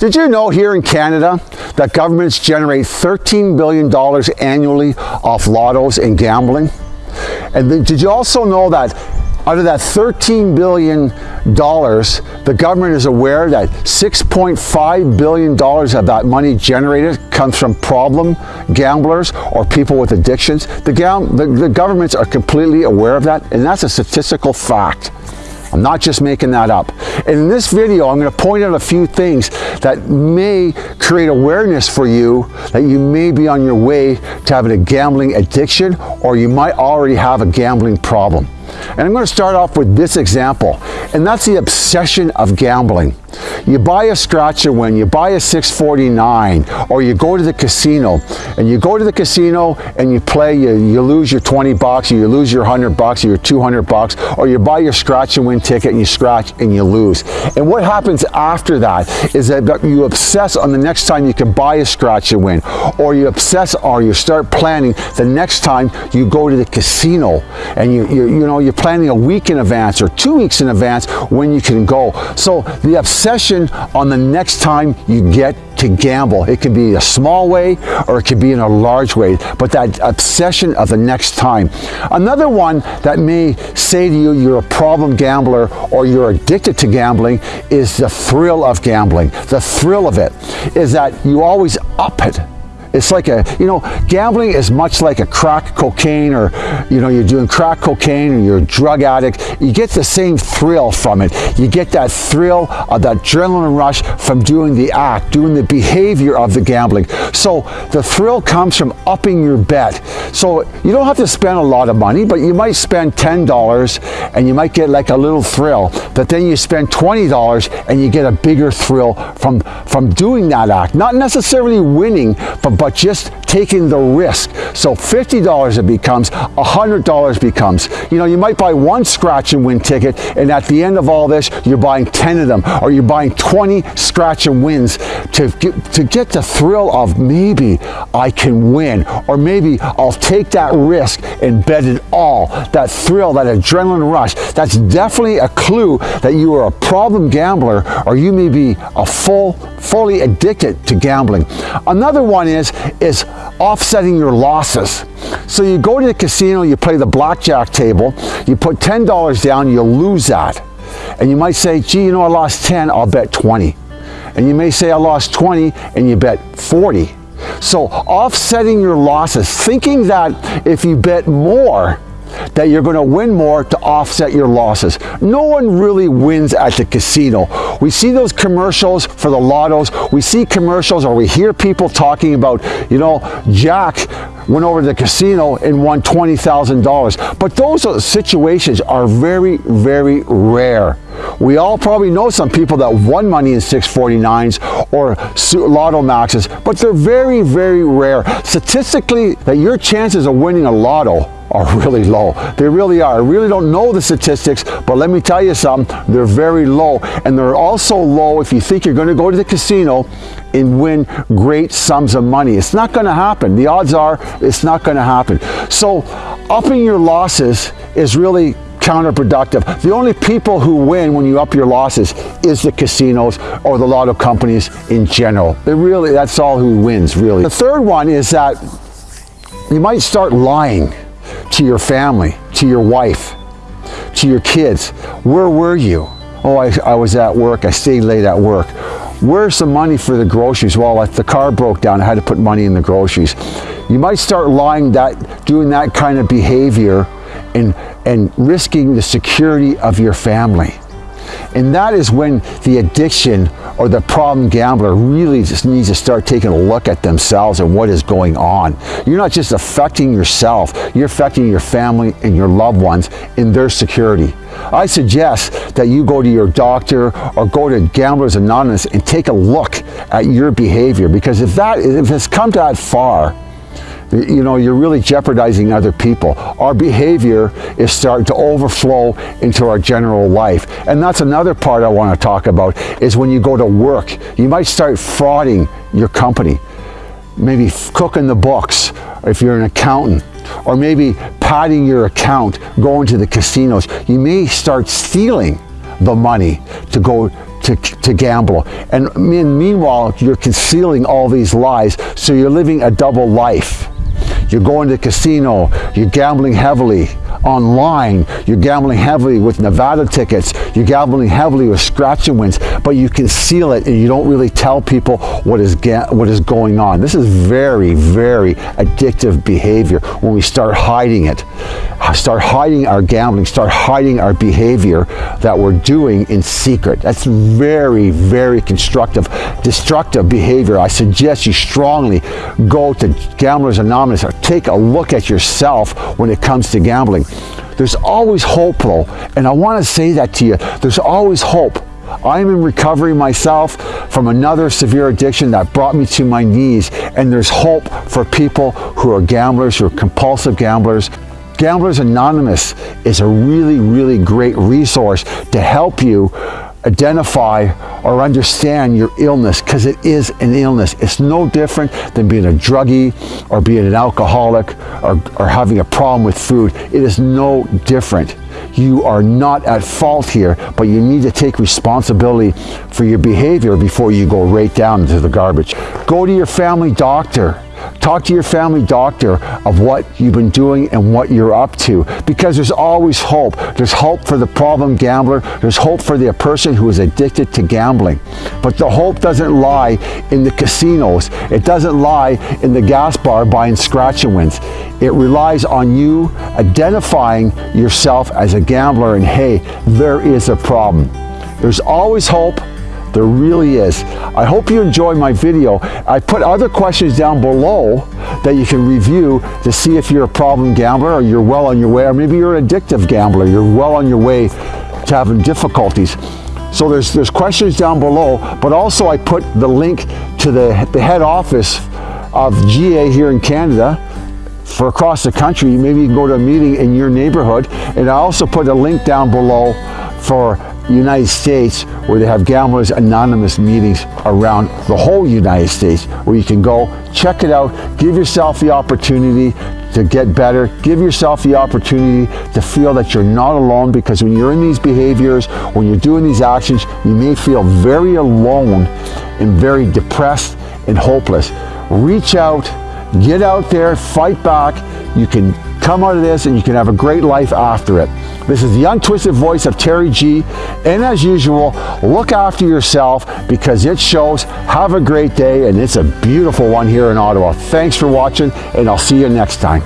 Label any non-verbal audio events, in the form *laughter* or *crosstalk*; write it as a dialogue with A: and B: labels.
A: Did you know here in Canada that governments generate $13 billion annually off lottos and gambling? And did you also know that out of that $13 billion, the government is aware that $6.5 billion of that money generated comes from problem gamblers or people with addictions. The, the, the governments are completely aware of that, and that's a statistical fact. I'm not just making that up. In this video, I'm going to point out a few things that may create awareness for you that you may be on your way to having a gambling addiction or you might already have a gambling problem. And I'm going to start off with this example, and that's the obsession of gambling. You buy a scratch and win, you buy a 649, or you go to the casino, and you go to the casino and you play, you, you lose your 20 bucks, or you lose your 100 bucks, or your 200 bucks, or you buy your scratch and win ticket and you scratch and you lose. And what happens after that is that you obsess on the next time you can buy a scratch and win, or you obsess or you start planning the next time you go to the casino and you, you, you know, you're planning a week in advance or two weeks in advance when you can go. So the obsession on the next time you get to gamble. It could be a small way or it could be in a large way, but that obsession of the next time. Another one that may say to you you're a problem gambler or you're addicted to gambling is the thrill of gambling. The thrill of it is that you always up it it's like a, you know, gambling is much like a crack cocaine or, you know, you're doing crack cocaine or you're a drug addict. You get the same thrill from it. You get that thrill of that adrenaline rush from doing the act, doing the behavior of the gambling. So the thrill comes from upping your bet. So you don't have to spend a lot of money, but you might spend $10 and you might get like a little thrill. But then you spend $20 and you get a bigger thrill from, from doing that act. Not necessarily winning, but but just taking the risk. So $50 it becomes, $100 becomes. You know, you might buy one scratch and win ticket, and at the end of all this, you're buying 10 of them, or you're buying 20 scratch and wins to get, to get the thrill of maybe I can win, or maybe I'll take that risk and bet it all. That thrill, that adrenaline rush, that's definitely a clue that you are a problem gambler, or you may be a full, fully addicted to gambling. Another one is is offsetting your losses. So you go to the casino, you play the blackjack table, you put $10 down, you lose that. And you might say, gee, you know, I lost 10, I'll bet 20. And you may say, I lost 20, and you bet 40. So offsetting your losses, thinking that if you bet more, that you're going to win more to offset your losses. No one really wins at the casino. We see those commercials for the lottos. We see commercials or we hear people talking about, you know, Jack went over to the casino and won $20,000. But those situations are very, very rare. We all probably know some people that won money in 649s or lotto maxes, but they're very, very rare. Statistically, that your chances of winning a lotto are *laughs* really low. They really are. I really don't know the statistics, but let me tell you something, they're very low. And they're also low if you think you're going to go to the casino and win great sums of money. It's not going to happen. The odds are it's not going to happen. So upping your losses is really counterproductive. The only people who win when you up your losses is the casinos or the lotto companies in general. They really, that's all who wins, really. The third one is that you might start lying to your family, to your wife, to your kids. Where were you? Oh, I, I was at work. I stayed late at work. Where's the money for the groceries? Well, if the car broke down, I had to put money in the groceries. You might start lying that, doing that kind of behavior and, and risking the security of your family. And that is when the addiction or the problem gambler really just needs to start taking a look at themselves and what is going on. You're not just affecting yourself, you're affecting your family and your loved ones in their security. I suggest that you go to your doctor or go to Gamblers Anonymous and take a look at your behavior because if that if it's come that far, you know, you're really jeopardizing other people. Our behavior is starting to overflow into our general life. And that's another part I want to talk about is when you go to work, you might start frauding your company. Maybe cooking the books if you're an accountant or maybe padding your account, going to the casinos. You may start stealing the money to go to to, gamble. And meanwhile, you're concealing all these lies, so you're living a double life. You're going to the casino, you're gambling heavily online, you're gambling heavily with Nevada tickets, you're gambling heavily with scratch and wins, but you conceal it and you don't really tell people what is, what is going on. This is very, very addictive behavior when we start hiding it. Start hiding our gambling, start hiding our behavior that we're doing in secret. That's very, very constructive, destructive behavior. I suggest you strongly go to Gamblers Anonymous or take a look at yourself when it comes to gambling. There's always hope though, and I want to say that to you. There's always hope. I'm in recovery myself from another severe addiction that brought me to my knees, and there's hope for people who are gamblers, who are compulsive gamblers, Gamblers Anonymous is a really, really great resource to help you identify or understand your illness because it is an illness. It's no different than being a druggie or being an alcoholic or, or having a problem with food. It is no different. You are not at fault here, but you need to take responsibility for your behavior before you go right down into the garbage. Go to your family doctor Talk to your family doctor of what you've been doing and what you're up to because there's always hope. There's hope for the problem gambler. There's hope for the person who is addicted to gambling. But the hope doesn't lie in the casinos. It doesn't lie in the gas bar buying scratch and wins. It relies on you identifying yourself as a gambler and hey, there is a problem. There's always hope. There really is. I hope you enjoy my video. I put other questions down below that you can review to see if you're a problem gambler or you're well on your way, or maybe you're an addictive gambler. You're well on your way to having difficulties. So there's, there's questions down below, but also I put the link to the, the head office of GA here in Canada for across the country. Maybe you can go to a meeting in your neighborhood. And I also put a link down below for United States where they have Gamblers Anonymous meetings around the whole United States where you can go, check it out, give yourself the opportunity to get better. Give yourself the opportunity to feel that you're not alone because when you're in these behaviors, when you're doing these actions, you may feel very alone and very depressed and hopeless. Reach out, get out there, fight back. You can come out of this and you can have a great life after it. This is the untwisted voice of Terry G. And as usual, look after yourself because it shows. Have a great day and it's a beautiful one here in Ottawa. Thanks for watching and I'll see you next time.